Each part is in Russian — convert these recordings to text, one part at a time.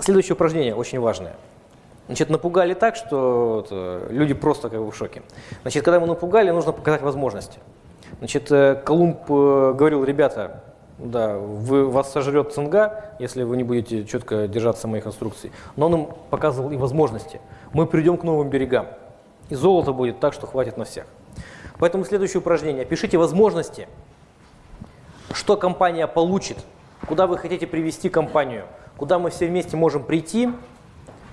следующее упражнение очень важное. Значит, напугали так, что э, люди просто как бы в шоке. Значит, когда мы напугали, нужно показать возможности. Значит, э, Колумб э, говорил, ребята, да, вы, вас сожрет цинга, если вы не будете четко держаться моих инструкций. Но он им показывал и возможности. Мы придем к новым берегам. И золото будет так, что хватит на всех. Поэтому следующее упражнение. Пишите возможности, что компания получит, куда вы хотите привести компанию, куда мы все вместе можем прийти,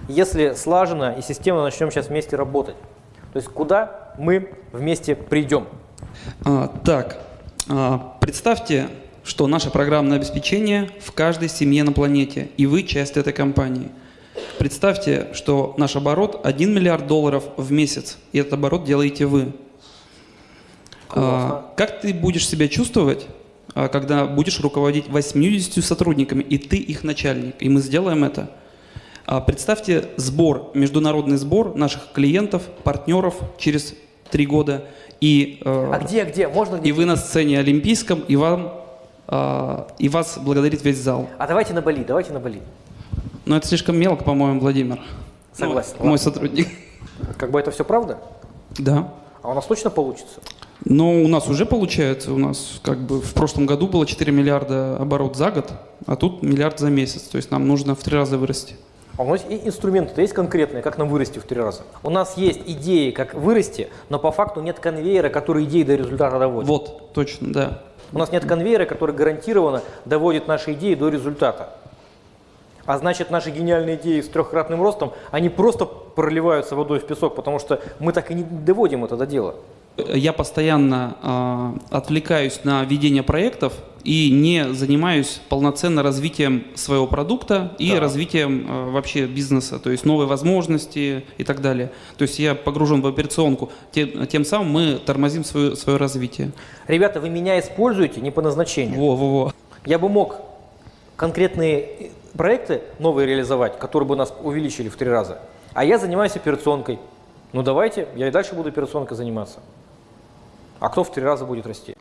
если слаженно и системно начнем сейчас вместе работать. То есть куда мы вместе придем. А, так, а, представьте, что наше программное обеспечение в каждой семье на планете, и вы часть этой компании. Представьте, что наш оборот 1 миллиард долларов в месяц, и этот оборот делаете вы. А, как ты будешь себя чувствовать, когда будешь руководить 80 сотрудниками, и ты их начальник, и мы сделаем это? А, представьте сбор, международный сбор наших клиентов, партнеров через три года, и, э, А где, где? Можно где? и вы на сцене олимпийском, и, вам, а, и вас благодарит весь зал. А давайте на Бали, давайте на Бали. Но это слишком мелко, по-моему, Владимир. Согласен. Ну, мой сотрудник. Как бы это все правда? Да. А у нас точно получится? Но у нас уже получается, у нас как бы в прошлом году было 4 миллиарда оборот за год, а тут миллиард за месяц. То есть нам нужно в три раза вырасти. А у нас и инструменты есть конкретные, как нам вырасти в три раза. У нас есть идеи, как вырасти, но по факту нет конвейера, который идеи до результата доводит. Вот, точно, да. У нас нет конвейера, который гарантированно доводит наши идеи до результата. А значит, наши гениальные идеи с трехкратным ростом, они просто проливаются водой в песок, потому что мы так и не доводим это до дела. Я постоянно а, отвлекаюсь на ведение проектов и не занимаюсь полноценно развитием своего продукта и Да. развитием а, вообще бизнеса, то есть новые возможности и так далее. То есть я погружен в операционку, тем, тем самым мы тормозим свое, свое развитие. Ребята, вы меня используете не по назначению. Во-во-во. Я бы мог конкретные проекты новые реализовать, которые бы нас увеличили в три раза. А я занимаюсь операционкой. Ну давайте, я и дальше буду операционкой заниматься. А кто в три раза будет расти?